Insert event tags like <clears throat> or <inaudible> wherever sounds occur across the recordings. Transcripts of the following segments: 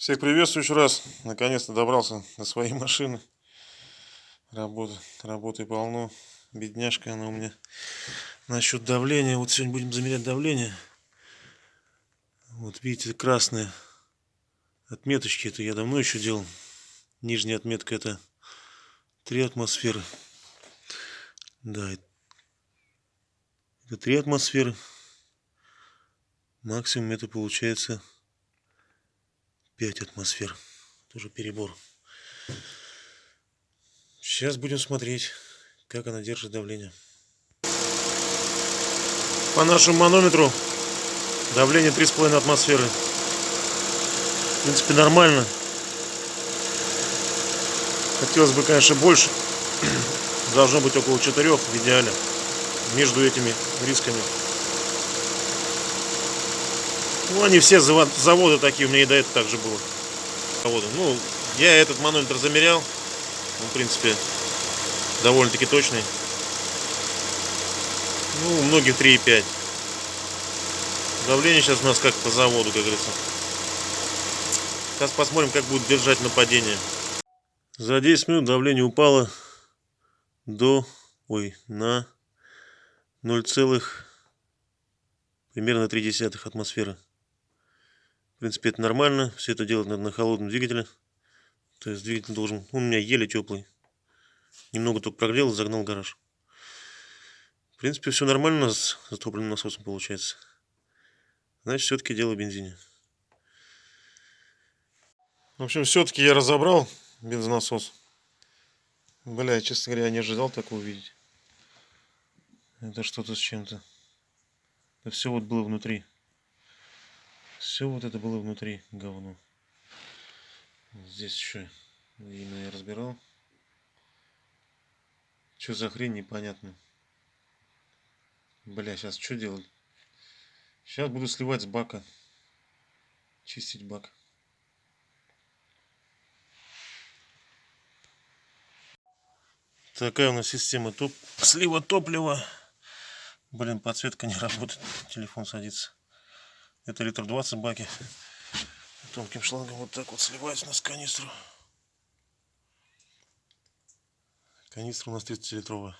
Всех приветствую еще раз. Наконец-то добрался до своей машины. Работа, работы полно. Бедняжка она у меня. Насчет давления. Вот сегодня будем замерять давление. Вот видите, красные отметочки. Это я давно еще делал. Нижняя отметка это 3 атмосферы. Да, это 3 атмосферы. Максимум это получается 5 атмосфер. Тоже перебор. Сейчас будем смотреть, как она держит давление. По нашему манометру давление 3,5 атмосферы. В принципе, нормально. Хотелось бы, конечно, больше. <clears throat> Должно быть около 4 в идеале. Между этими рисками. Ну, они все заводы такие, у меня и до этого также было. Ну, я этот манометр замерял. Он, в принципе, довольно-таки точный. Ну, у многих 3,5. Давление сейчас у нас как по заводу, как говорится. Сейчас посмотрим, как будет держать нападение. За 10 минут давление упало до, ой, на 0, примерно 0,3 атмосферы. В принципе, это нормально. Все это делать надо на холодном двигателе. То есть двигатель должен... У меня еле теплый. Немного только прогрел и загнал гараж. В принципе, все нормально с затопленным насосом получается. Значит, все-таки дело в бензине. В общем, все-таки я разобрал бензонасос. Бля, честно говоря, я не ожидал такого увидеть. Это что-то с чем-то. Это все вот было внутри. Все вот это было внутри говно. Здесь еще именно я разбирал. Что за хрень, непонятно. Бля, сейчас что делать? Сейчас буду сливать с бака. Чистить бак. Такая у нас система топ... слива топлива. Блин, подсветка не работает. Телефон садится. Это литр 20 баки. Тонким шлангом вот так вот сливается у нас канистру. Канистра у нас 30-литровая.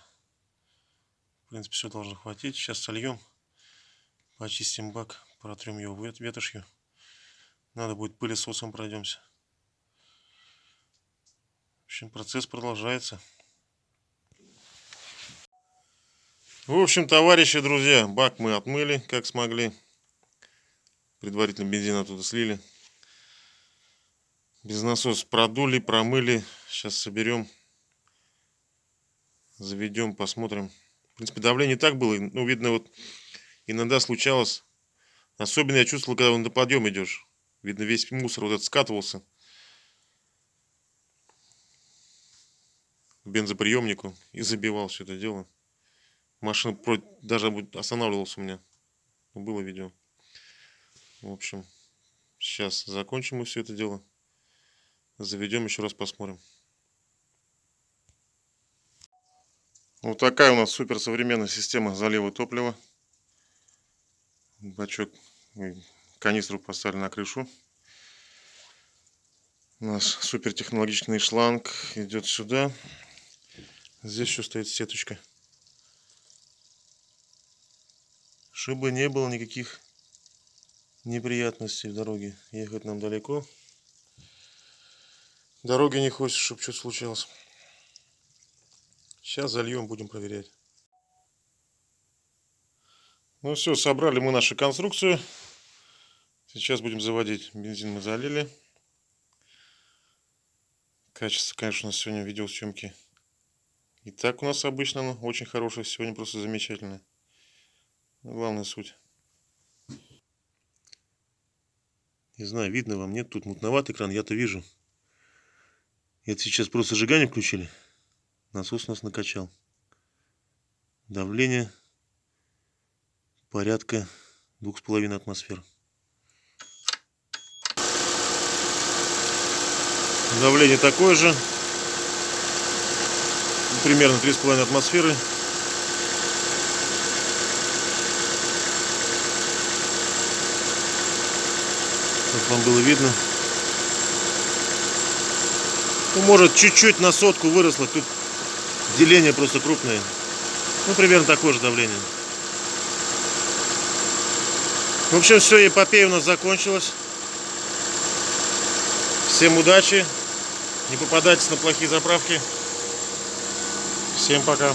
В принципе, все должно хватить. Сейчас сольем. Почистим бак. Протрем его ветошью. Надо будет пылесосом пройдемся. В общем, процесс продолжается. В общем, товарищи, друзья, бак мы отмыли, как смогли. Предварительно бензин оттуда слили. Без насос продули, промыли. Сейчас соберем. Заведем, посмотрим. В принципе, давление так было. Ну, видно, вот иногда случалось. Особенно я чувствовал, когда на подъем идешь. Видно, весь мусор вот этот скатывался. К бензоприемнику и забивал все это дело. Машина даже останавливалась у меня. Было видео. В общем, сейчас закончим мы все это дело. Заведем, еще раз посмотрим. Вот такая у нас суперсовременная система залива топлива. Бачок, канистру поставили на крышу. Наш супертехнологичный шланг идет сюда. Здесь еще стоит сеточка. Чтобы не было никаких неприятностей в дороге. Ехать нам далеко. Дороги не хочется, чтобы что-то случилось. Сейчас зальем, будем проверять. Ну все, собрали мы нашу конструкцию. Сейчас будем заводить. Бензин мы залили. Качество, конечно, у нас сегодня видеосъемки. И так у нас обычно очень хорошее. Сегодня просто замечательное. Главная суть. Не знаю, видно вам, нет? Тут мутноватый экран, я-то вижу. Это сейчас просто зажигание включили. Насос нас накачал. Давление порядка двух с половиной атмосфер. Давление такое же. Примерно три с половиной атмосферы. Чтобы вам было видно. Ну, может, чуть-чуть на сотку выросло. Тут деление просто крупное. Ну, примерно такое же давление. В общем, все, эпопея у нас закончилась. Всем удачи. Не попадайтесь на плохие заправки. Всем пока.